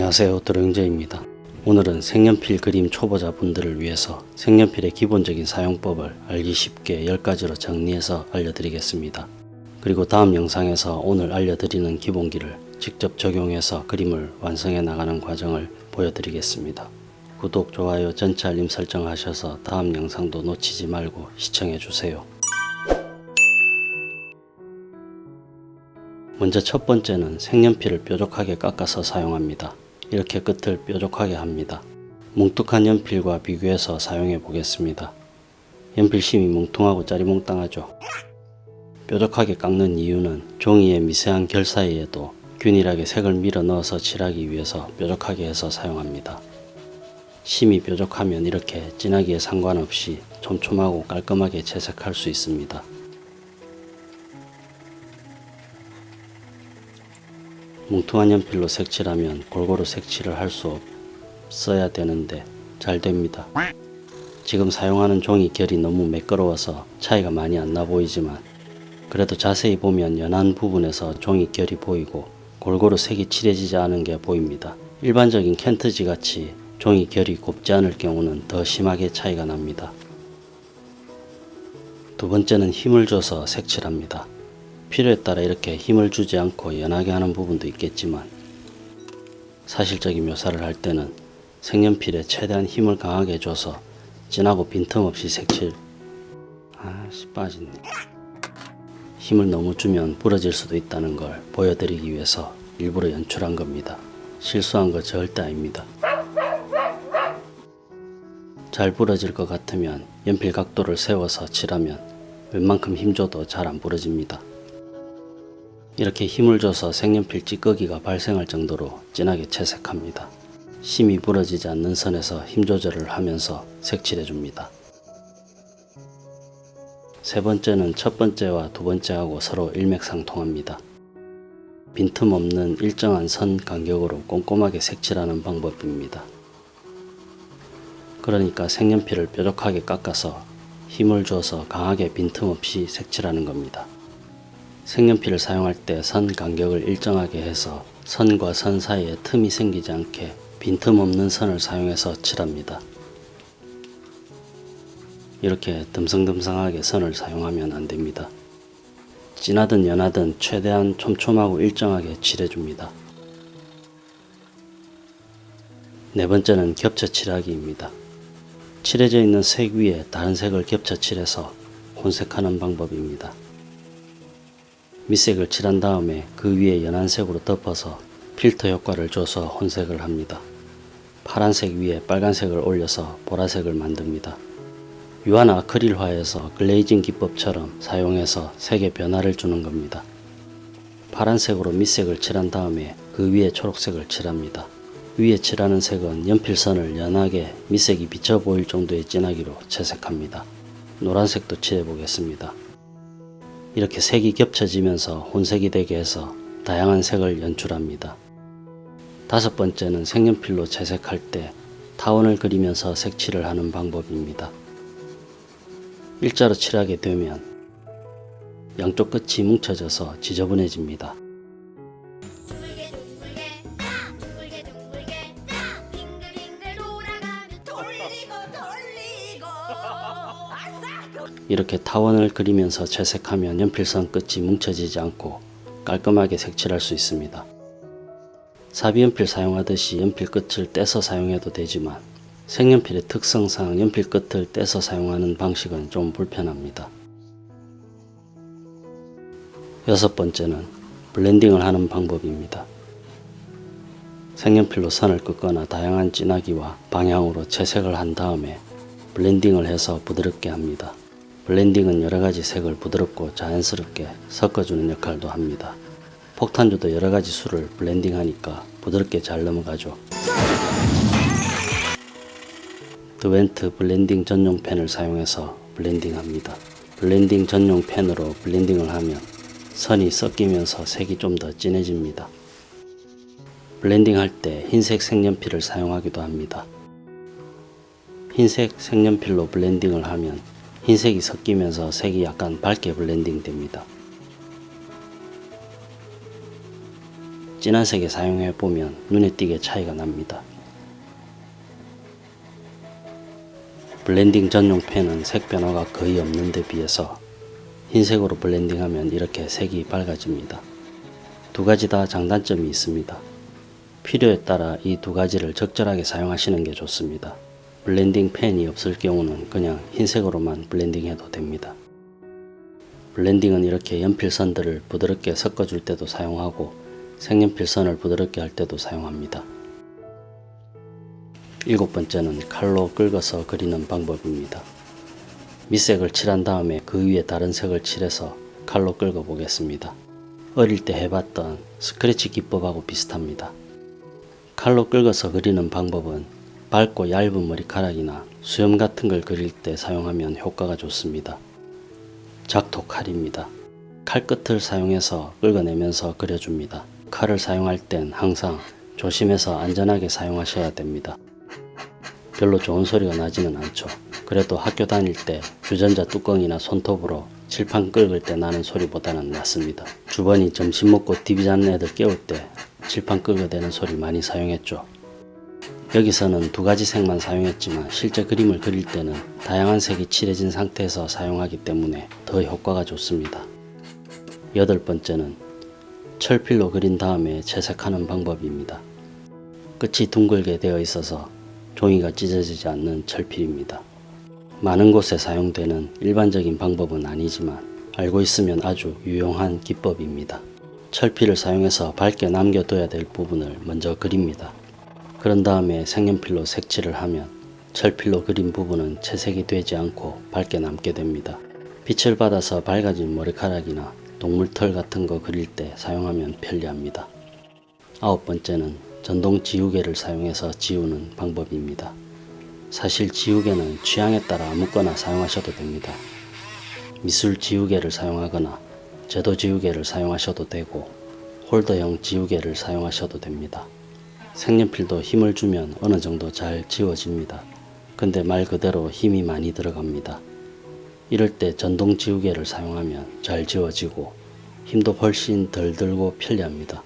안녕하세요 드로잉제입니다. 오늘은 색연필 그림 초보자분들을 위해서 색연필의 기본적인 사용법을 알기 쉽게 10가지로 정리해서 알려드리겠습니다. 그리고 다음 영상에서 오늘 알려드리는 기본기를 직접 적용해서 그림을 완성해 나가는 과정을 보여드리겠습니다. 구독, 좋아요, 전체 알림 설정하셔서 다음 영상도 놓치지 말고 시청해주세요. 먼저 첫 번째는 색연필을 뾰족하게 깎아서 사용합니다. 이렇게 끝을 뾰족하게 합니다. 뭉툭한 연필과 비교해서 사용해 보겠습니다. 연필심이 뭉퉁하고 짜리몽땅하죠. 뾰족하게 깎는 이유는 종이의 미세한 결 사이에도 균일하게 색을 밀어 넣어서 칠하기 위해서 뾰족하게 해서 사용합니다. 심이 뾰족하면 이렇게 진하기에 상관없이 촘촘하고 깔끔하게 채색할 수 있습니다. 뭉퉁한 연필로 색칠하면 골고루 색칠을 할 수 없어야 되는데 잘 됩니다. 지금 사용하는 종이 결이 너무 매끄러워서 차이가 많이 안 나 보이지만 그래도 자세히 보면 연한 부분에서 종이 결이 보이고 골고루 색이 칠해지지 않은 게 보입니다. 일반적인 켄트지 같이 종이 결이 곱지 않을 경우는 더 심하게 차이가 납니다. 두 번째는 힘을 줘서 색칠합니다. 필요에 따라 이렇게 힘을 주지 않고 연하게 하는 부분도 있겠지만 사실적인 묘사를 할 때는 색연필에 최대한 힘을 강하게 줘서 진하고 빈틈없이 색칠 아씨 빠졌네. 힘을 너무 주면 부러질 수도 있다는 걸 보여드리기 위해서 일부러 연출한 겁니다. 실수한 거 절대 아닙니다. 잘 부러질 것 같으면 연필 각도를 세워서 칠하면 웬만큼 힘줘도 잘 안 부러집니다 이렇게 힘을 줘서 색연필 찌꺼기가 발생할 정도로 진하게 채색합니다. 심이 부러지지 않는 선에서 힘 조절을 하면서 색칠해 줍니다. 세 번째는 첫 번째와 두 번째하고 서로 일맥상통합니다. 빈틈없는 일정한 선 간격으로 꼼꼼하게 색칠하는 방법입니다. 그러니까 색연필을 뾰족하게 깎아서 힘을 줘서 강하게 빈틈없이 색칠하는 겁니다. 색연필을 사용할 때 선 간격을 일정하게 해서 선과 선 사이에 틈이 생기지 않게 빈틈없는 선을 사용해서 칠합니다. 이렇게 듬성듬성하게 선을 사용하면 안됩니다. 진하든 연하든 최대한 촘촘하고 일정하게 칠해줍니다. 네 번째는 겹쳐 칠하기입니다. 칠해져 있는 색 위에 다른 색을 겹쳐 칠해서 혼색하는 방법입니다. 밑색을 칠한 다음에 그 위에 연한색으로 덮어서 필터 효과를 줘서 혼색을 합니다. 파란색 위에 빨간색을 올려서 보라색을 만듭니다. 유한 아크릴화에서 글레이징 기법처럼 사용해서 색의 변화를 주는 겁니다. 파란색으로 밑색을 칠한 다음에 그 위에 초록색을 칠합니다. 위에 칠하는 색은 연필선을 연하게 밑색이 비쳐 보일 정도의 진하기로 채색합니다. 노란색도 칠해 보겠습니다. 이렇게 색이 겹쳐지면서 혼색이 되게 해서 다양한 색을 연출합니다. 다섯 번째는 색연필로 채색할 때 타원을 그리면서 색칠을 하는 방법입니다. 일자로 칠하게 되면 양쪽 끝이 뭉쳐져서 지저분해집니다. 이렇게 타원을 그리면서 채색하면 연필선 끝이 뭉쳐지지 않고 깔끔하게 색칠할 수 있습니다. 사비연필 사용하듯이 연필 끝을 떼서 사용해도 되지만 색연필의 특성상 연필 끝을 떼서 사용하는 방식은 좀 불편합니다. 여섯 번째는 블렌딩을 하는 방법입니다. 색연필로 선을 긋거나 다양한 진하기와 방향으로 채색을 한 다음에 블렌딩을 해서 부드럽게 합니다. 블렌딩은 여러가지 색을 부드럽고 자연스럽게 섞어주는 역할도 합니다. 폭탄주도 여러가지 술을 블렌딩하니까 부드럽게 잘 넘어가죠. Derwent 블렌딩 전용 펜을 사용해서 블렌딩합니다. 블렌딩 전용 펜으로 블렌딩을 하면 선이 섞이면서 색이 좀 더 진해집니다. 블렌딩 할 때 흰색 색연필을 사용하기도 합니다. 흰색 색연필로 블렌딩을 하면 흰색이 섞이면서 색이 약간 밝게 블렌딩 됩니다. 진한 색에 사용해 보면 눈에 띄게 차이가 납니다. 블렌딩 전용 펜은 색 변화가 거의 없는 데 비해서 흰색으로 블렌딩하면 이렇게 색이 밝아집니다. 두 가지 다 장단점이 있습니다. 필요에 따라 이 두 가지를 적절하게 사용하시는 게 좋습니다. 블렌딩 펜이 없을 경우는 그냥 흰색으로만 블렌딩 해도 됩니다. 블렌딩은 이렇게 연필선들을 부드럽게 섞어줄 때도 사용하고 색연필선을 부드럽게 할 때도 사용합니다. 일곱 번째는 칼로 긁어서 그리는 방법입니다. 밑색을 칠한 다음에 그 위에 다른 색을 칠해서 칼로 긁어 보겠습니다. 어릴 때 해봤던 스크래치 기법하고 비슷합니다. 칼로 긁어서 그리는 방법은 밝고 얇은 머리카락이나 수염 같은 걸 그릴 때 사용하면 효과가 좋습니다. 작토 칼입니다. 칼끝을 사용해서 긁어내면서 그려줍니다. 칼을 사용할 땐 항상 조심해서 안전하게 사용하셔야 됩니다. 별로 좋은 소리가 나지는 않죠. 그래도 학교 다닐 때 주전자 뚜껑이나 손톱으로 칠판 긁을 때 나는 소리보다는 낫습니다. 주번이 점심 먹고 TV 자는 애들 깨울 때 칠판 긁어대는 소리 많이 사용했죠. 여기서는 두 가지 색만 사용했지만 실제 그림을 그릴 때는 다양한 색이 칠해진 상태에서 사용하기 때문에 더 효과가 좋습니다. 여덟 번째는 철필로 그린 다음에 채색하는 방법입니다. 끝이 둥글게 되어 있어서 종이가 찢어지지 않는 철필입니다. 많은 곳에 사용되는 일반적인 방법은 아니지만 알고 있으면 아주 유용한 기법입니다. 철필을 사용해서 밝게 남겨둬야 될 부분을 먼저 그립니다. 그런 다음에 색연필로 색칠을 하면 철필로 그린 부분은 채색이 되지 않고 밝게 남게 됩니다. 빛을 받아서 밝아진 머리카락이나 동물털 같은 거 그릴 때 사용하면 편리합니다. 아홉 번째는 전동 지우개를 사용해서 지우는 방법입니다. 사실 지우개는 취향에 따라 아무거나 사용하셔도 됩니다. 미술 지우개를 사용하거나 제도 지우개를 사용하셔도 되고 홀더형 지우개를 사용하셔도 됩니다. 색연필도 힘을 주면 어느 정도 잘 지워집니다. 근데 말 그대로 힘이 많이 들어갑니다. 이럴 때 전동 지우개를 사용하면 잘 지워지고 힘도 훨씬 덜 들고 편리합니다.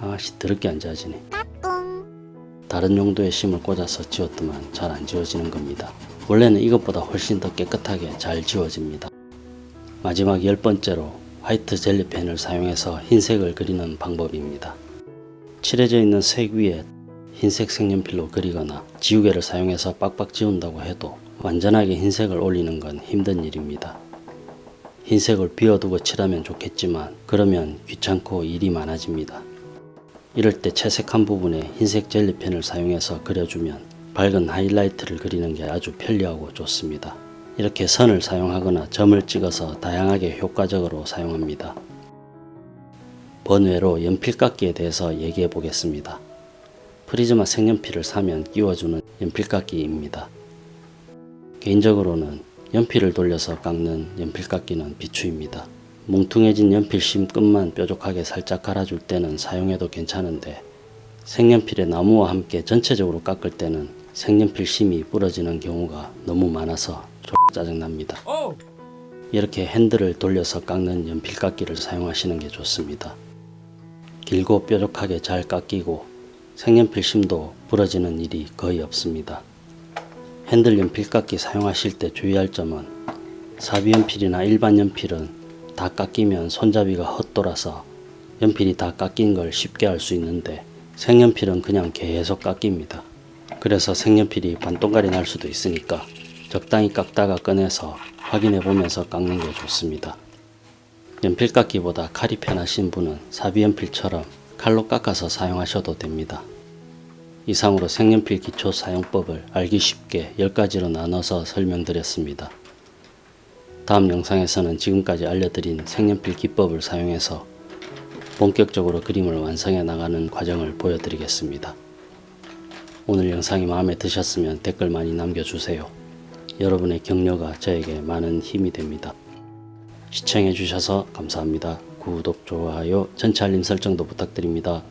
아씨 더럽게 안 지워지네. 다른 용도의 심을 꽂아서 지웠더만 잘 안 지워지는 겁니다. 원래는 이것보다 훨씬 더 깨끗하게 잘 지워집니다. 마지막 열 번째로 화이트 젤리펜을 사용해서 흰색을 그리는 방법입니다. 칠해져 있는 색 위에 흰색 색연필로 그리거나 지우개를 사용해서 빡빡 지운다고 해도 완전하게 흰색을 올리는 건 힘든 일입니다. 흰색을 비워두고 칠하면 좋겠지만 그러면 귀찮고 일이 많아집니다. 이럴 때 채색한 부분에 흰색 젤리펜을 사용해서 그려주면 밝은 하이라이트를 그리는 게 아주 편리하고 좋습니다. 이렇게 선을 사용하거나 점을 찍어서 다양하게 효과적으로 사용합니다. 번외로 연필깎이에 대해서 얘기해 보겠습니다. 프리즈마 색연필을 사면 끼워주는 연필깎이입니다. 개인적으로는 연필을 돌려서 깎는 연필깎이는 비추입니다. 뭉퉁해진 연필심 끝만 뾰족하게 살짝 갈아줄 때는 사용해도 괜찮은데 색연필의 나무와 함께 전체적으로 깎을 때는 색연필 심이 부러지는 경우가 너무 많아서 좀 짜증납니다. 이렇게 핸들을 돌려서 깎는 연필깎이를 사용하시는 게 좋습니다. 길고 뾰족하게 잘 깎이고 색연필 심도 부러지는 일이 거의 없습니다. 핸들 연 필깎이 사용하실 때 주의할 점은 사비연필이나 일반 연필은 다 깎이면 손잡이가 헛돌아서 연필이 다 깎인 걸 쉽게 알 수 있는데 색연필은 그냥 계속 깎입니다. 그래서 색연필이 반동갈이 날 수도 있으니까 적당히 깎다가 꺼내서 확인해 보면서 깎는 게 좋습니다. 연필 깎기보다 칼이 편하신 분은 사비연필처럼 칼로 깎아서 사용하셔도 됩니다. 이상으로 색연필 기초 사용법을 알기 쉽게 10가지로 나눠서 설명드렸습니다. 다음 영상에서는 지금까지 알려드린 색연필 기법을 사용해서 본격적으로 그림을 완성해 나가는 과정을 보여드리겠습니다. 오늘 영상이 마음에 드셨으면 댓글 많이 남겨주세요. 여러분의 격려가 저에게 많은 힘이 됩니다. 시청해 주셔서 감사합니다. 구독, 좋아요, 전체 알림 설정도 부탁드립니다.